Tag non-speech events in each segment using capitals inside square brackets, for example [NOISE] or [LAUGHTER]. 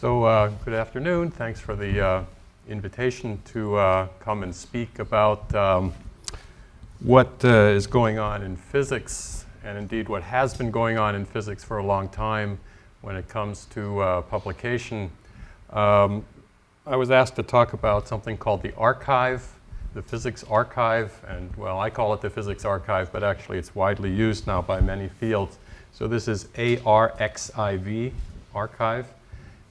So uh, good afternoon. Thanks for the uh, invitation to uh, come and speak about um, what uh, is going on in physics and indeed what has been going on in physics for a long time when it comes to uh, publication. Um, I was asked to talk about something called the archive, the physics archive, and well, I call it the physics archive, but actually it's widely used now by many fields. So this is ARXIV, archive.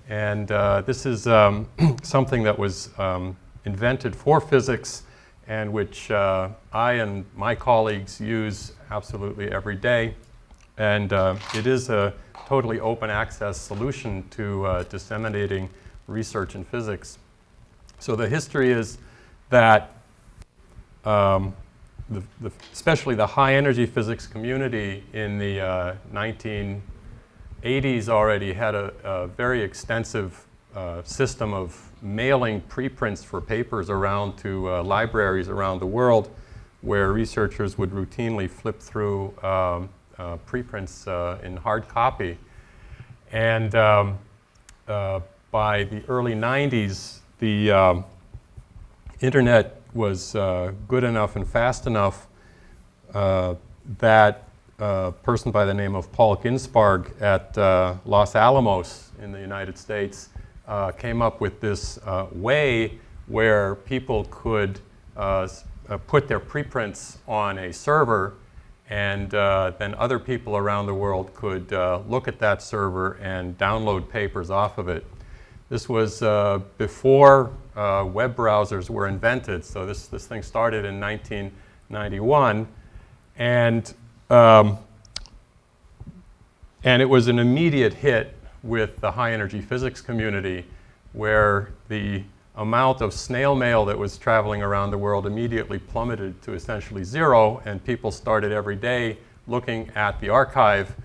And uh, this is um, [CLEARS THROAT] something that was um, invented for physics and which uh, I and my colleagues use absolutely every day. And uh, it is a totally open access solution to uh, disseminating research in physics. So the history is that um, the, the, especially the high energy physics community in the uh, 19 80s already had a, a very extensive uh, system of mailing preprints for papers around to uh, libraries around the world where researchers would routinely flip through um, uh, preprints uh, in hard copy. And um, uh, by the early 90s, the um, internet was uh, good enough and fast enough that a person by the name of Paul Ginsparg at uh, Los Alamos in the United States uh, came up with this uh, way where people could uh, put their preprints on a server and then other people around the world could look at that server and download papers off of it. This was before uh, web browsers were invented. So this, this thing started in 1991. And, um, and it was an immediate hit with the high energy physics community where the amount of snail mail that was traveling around the world immediately plummeted to essentially zero and people started every day looking at the archive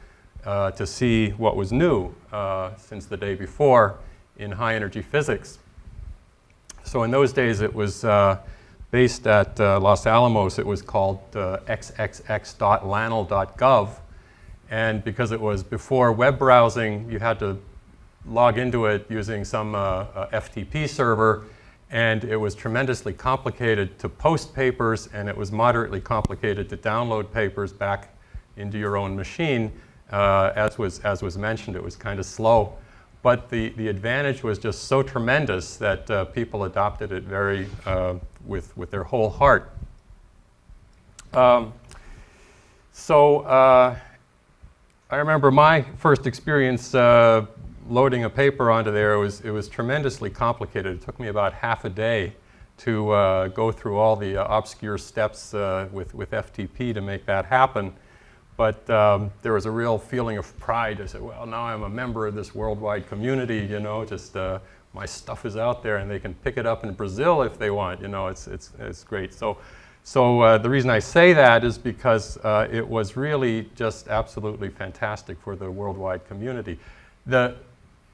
uh, to see what was new uh, since the day before in high energy physics. So in those days, it was uh, based at uh, Los Alamos. It was called uh, xxx.lanl.gov. And because it was before web browsing, you had to log into it using some uh, FTP server. And it was tremendously complicated to post papers, and it was moderately complicated to download papers back into your own machine. Uh, as, was, as was mentioned, it was kind of slow. But the, the advantage was just so tremendous that uh, people adopted it very uh, with, with their whole heart. Um, so uh, I remember my first experience uh, loading a paper onto there. It was, it was tremendously complicated. It took me about half a day to uh, go through all the uh, obscure steps with, with FTP to make that happen. But um, there was a real feeling of pride. I said, well, now I'm a member of this worldwide community, you know, just uh, my stuff is out there and they can pick it up in Brazil if they want, you know, it's, it's, it's great. So, so uh, the reason I say that is because uh, it was really just absolutely fantastic for the worldwide community. The,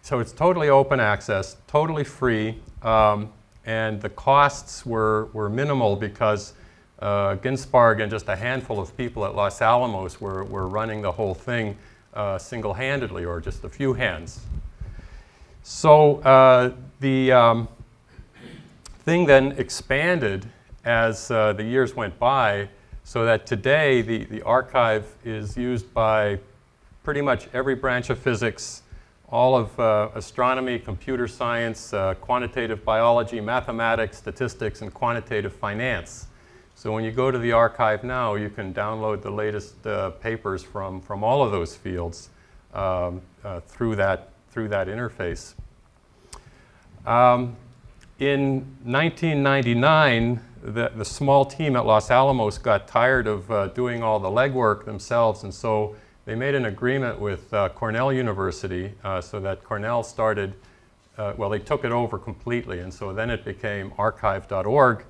so it's totally open access, totally free, um, and the costs were, were minimal because uh, Ginsparg and just a handful of people at Los Alamos were, were running the whole thing uh, single-handedly or just a few hands. So uh, the um, thing then expanded as uh, the years went by so that today the, the archive is used by pretty much every branch of physics, all of uh, astronomy, computer science, uh, quantitative biology, mathematics, statistics, and quantitative finance. So when you go to the archive now, you can download the latest uh, papers from, from all of those fields um, uh, through, that, through that interface. Um, in 1999, the, the small team at Los Alamos got tired of uh, doing all the legwork themselves, and so they made an agreement with uh, Cornell University uh, so that Cornell started, uh, well, they took it over completely, and so then it became arxiv.org.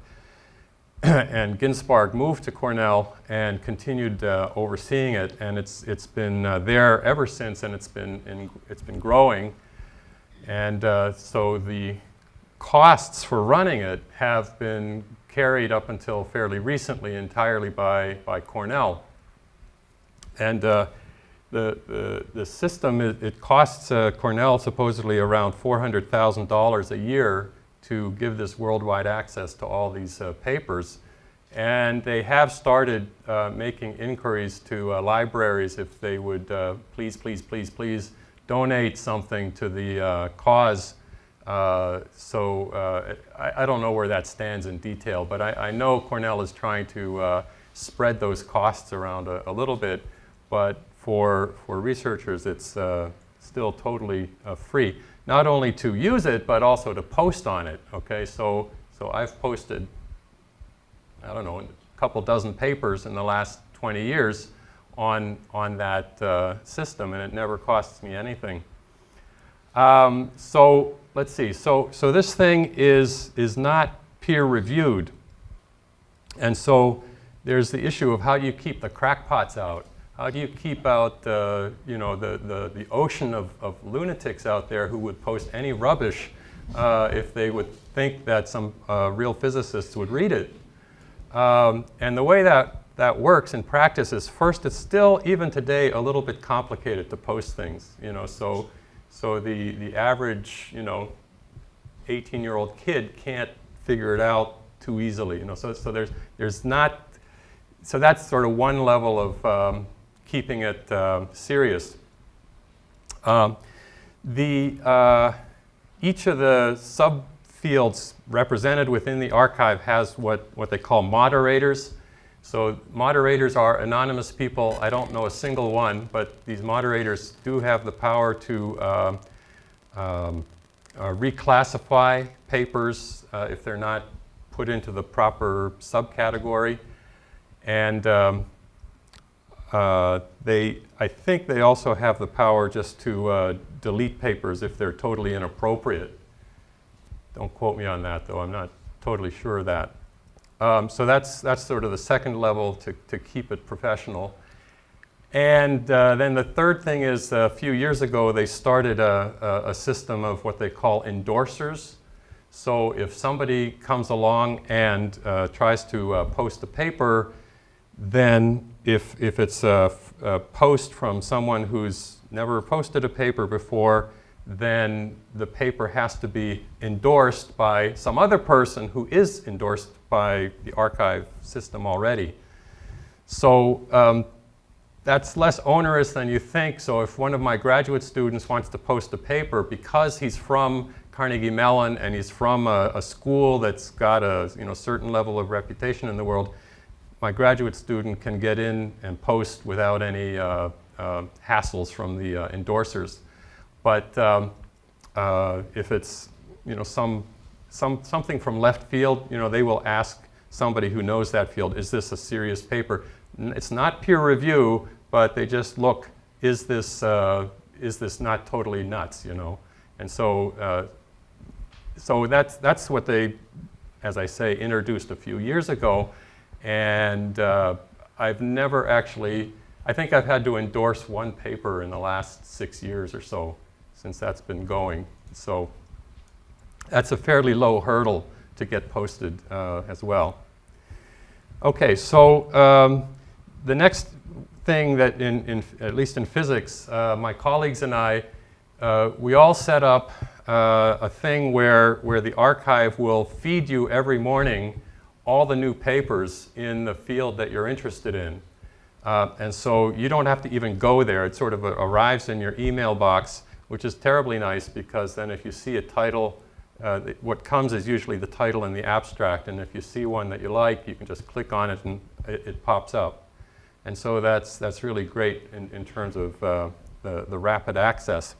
[CLEARS THROAT] and Ginsparg moved to Cornell and continued uh, overseeing it, and it's, it's been uh, there ever since, and it's been, in, it's been growing. And uh, so the costs for running it have been carried up until fairly recently entirely by, by Cornell. And uh, the, the, the system, it, it costs uh, Cornell supposedly around $400,000 a year to give this worldwide access to all these uh, papers. And they have started uh, making inquiries to uh, libraries if they would uh, please, please, please, please donate something to the uh, cause. Uh, so I, I, don't know where that stands in detail, but I, I know Cornell is trying to spread those costs around a, a, little bit. But for, for researchers, it's still totally free. Not only to use it, but also to post on it. Okay, so, so I've posted I don't know, a couple dozen papers in the last 20 years on, on that uh, system, and it never costs me anything. Um, so let's see. So, so this thing is, is not peer-reviewed. And so there's the issue of how do you keep the crackpots out? How do you keep out uh, you know, the, the, the ocean of, of lunatics out there who would post any rubbish uh, if they would think that some uh, real physicists would read it? Um, and the way that that works in practice is first, it's still, even today, a little bit complicated to post things. You know, so, so the, the average, you know, 18-year-old kid can't figure it out too easily. You know, so, so there's, there's not, so that's sort of one level of um, keeping it uh, serious. Um, the, uh, each of the subfields represented within the archive has what, what they call moderators. So moderators are anonymous people. I don't know a single one, but these moderators do have the power to uh, um, uh, reclassify papers uh, if they're not put into the proper subcategory. And um, uh, they, I think they also have the power just to uh, delete papers if they're totally inappropriate. Don't quote me on that, though. I'm not totally sure of that. Um, so that's, that's sort of the second level to, to keep it professional. And uh, then the third thing is a few years ago, they started a, a, a system of what they call endorsers. So if somebody comes along and uh, tries to uh, post a paper, then if, if it's a, a, post from someone who's never posted a paper before, then the paper has to be endorsed by some other person who is endorsed by the archive system already. So um, that's less onerous than you think. So if one of my graduate students wants to post a paper because he's from Carnegie Mellon and he's from a, a school that's got a you know, certain level of reputation in the world, my graduate student can get in and post without any uh, uh, hassles from the uh, endorsers. But um, uh, if it's you know, some, some, something from left field, you know, they will ask somebody who knows that field, is this a serious paper? It's not peer review, but they just look, is this, uh, is this not totally nuts, you know? And so, so that's, that's what they, as I say, introduced a few years ago. And uh, I've never actually, I think I've had to endorse one paper in the last six years or so since that's been going. So that's a fairly low hurdle to get posted uh, as well. Okay, so um, the next thing that, in, in, at least in physics, uh, my colleagues and I, uh, we all set up uh, a thing where, where the archive will feed you every morning all the new papers in the field that you're interested in. Uh, and so you don't have to even go there. It sort of arrives in your email box which is terribly nice because then if you see a title, uh, what comes is usually the title and the abstract, and if you see one that you like, you can just click on it and it, it pops up. And so that's, that's really great in, in terms of uh, the, the rapid access.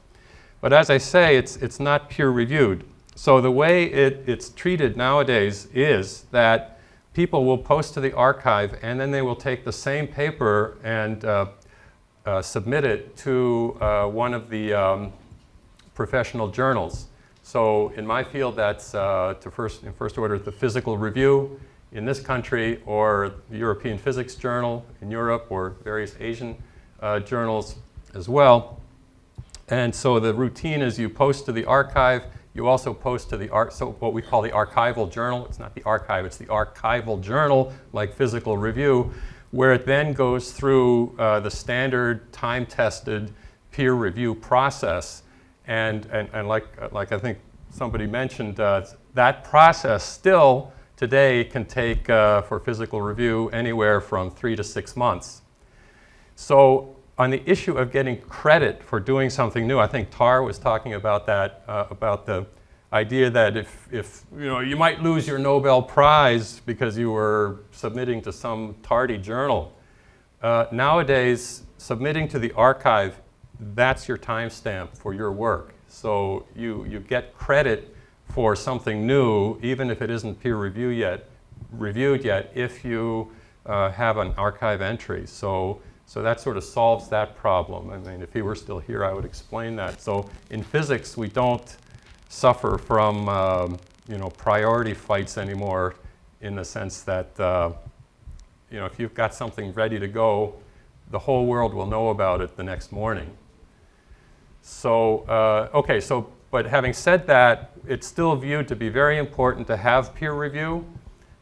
But as I say, it's, it's not peer reviewed. So the way it, it's treated nowadays is that people will post to the archive and then they will take the same paper and uh, uh, submit it to uh, one of the um, professional journals. So in my field, that's uh, to first, in first order, the Physical Review in this country or the European Physics Journal in Europe or various Asian uh, journals as well. And so the routine is you post to the archive, you also post to the art, so what we call the archival journal. It's not the archive, it's the archival journal, like Physical Review, where it then goes through uh, the standard time-tested peer review process. And, and, and like, like I think somebody mentioned, uh, that process still today can take, uh, for physical review, anywhere from three to six months. So on the issue of getting credit for doing something new, I think Tar was talking about that, uh, about the idea that if, if, you know, you might lose your Nobel Prize because you were submitting to some tardy journal. Uh, nowadays, submitting to the archive, that's your timestamp for your work. So you, you get credit for something new, even if it isn't peer review yet, reviewed yet, if you uh, have an archive entry. So, so that sort of solves that problem. I mean, if he were still here, I would explain that. So in physics, we don't suffer from, um, you know, priority fights anymore in the sense that, uh, you know, if you've got something ready to go, the whole world will know about it the next morning. So, uh, okay, so but having said that, it's still viewed to be very important to have peer review.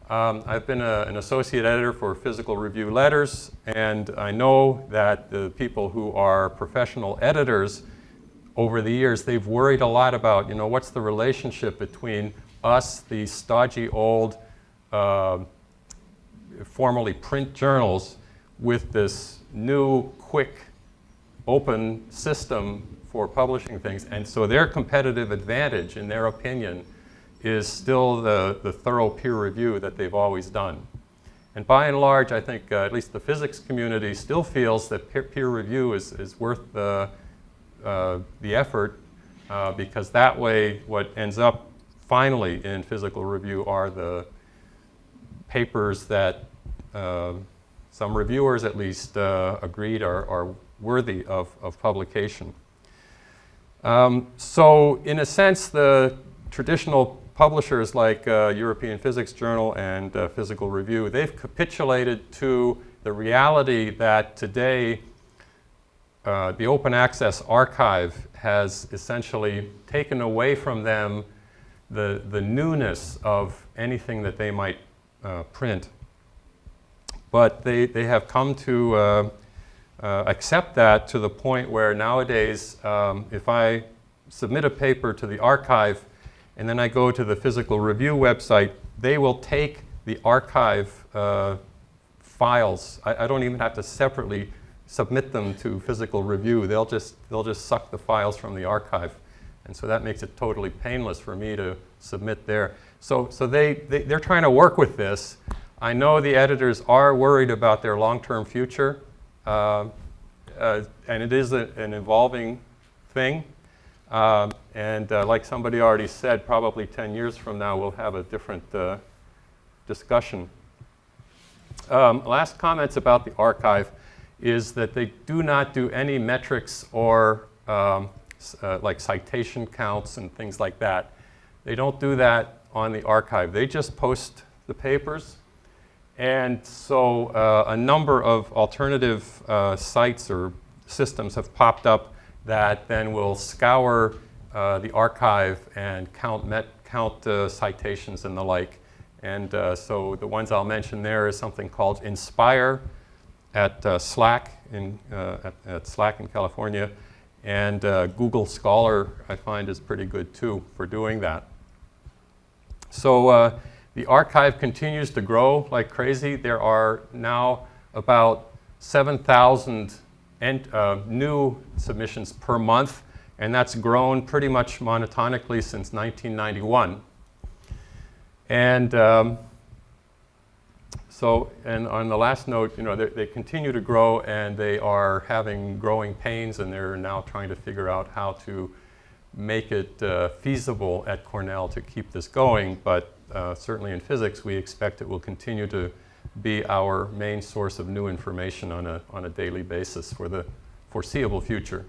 Um, I've been a, an associate editor for Physical Review Letters, and I know that the people who are professional editors over the years, they've worried a lot about, you know, what's the relationship between us, the stodgy old, uh, formerly print journals, with this new, quick, open system for publishing things. And so their competitive advantage, in their opinion, is still the, the thorough peer review that they've always done. And by and large, I think uh, at least the physics community still feels that peer, peer review is, is worth the, uh, the effort uh, because that way what ends up finally in physical review are the papers that uh, some reviewers at least uh, agreed are, are worthy of, of publication. Um, so in a sense, the traditional publishers like uh, European Physics Journal and uh, Physical Review, they've capitulated to the reality that today uh, the open access archive has essentially taken away from them the, the newness of anything that they might uh, print. But they, they have come to uh, uh, accept that to the point where nowadays, um, if I submit a paper to the archive and then I go to the physical review website, they will take the archive uh, files. I, I, don't even have to separately submit them to physical review. They'll just, they'll just suck the files from the archive. And so that makes it totally painless for me to submit there. So, so they, they, they're trying to work with this. I know the editors are worried about their long-term future. Uh, uh, and it is a, an evolving thing. Uh, and uh, like somebody already said, probably 10 years from now, we'll have a different uh, discussion. Um, last comments about the archive is that they do not do any metrics or um, uh, like citation counts and things like that. They don't do that on the archive. They just post the papers and so uh, a number of alternative uh, sites or systems have popped up that then will scour uh, the archive and count, met, count uh, citations and the like. And uh, so the ones I'll mention there is something called Inspire at uh, SLAC in, at, at, SLAC in California. And Google Scholar I find is pretty good too for doing that. So the archive continues to grow like crazy. There are now about 7,000 uh, new submissions per month, and that's grown pretty much monotonically since 1991. And um, so, and on the last note, you know, they, continue to grow and they are having growing pains and they're now trying to figure out how to make it uh, feasible at Cornell to keep this going. But uh, certainly in physics, we expect it will continue to be our main source of new information on a, on a daily basis for the foreseeable future.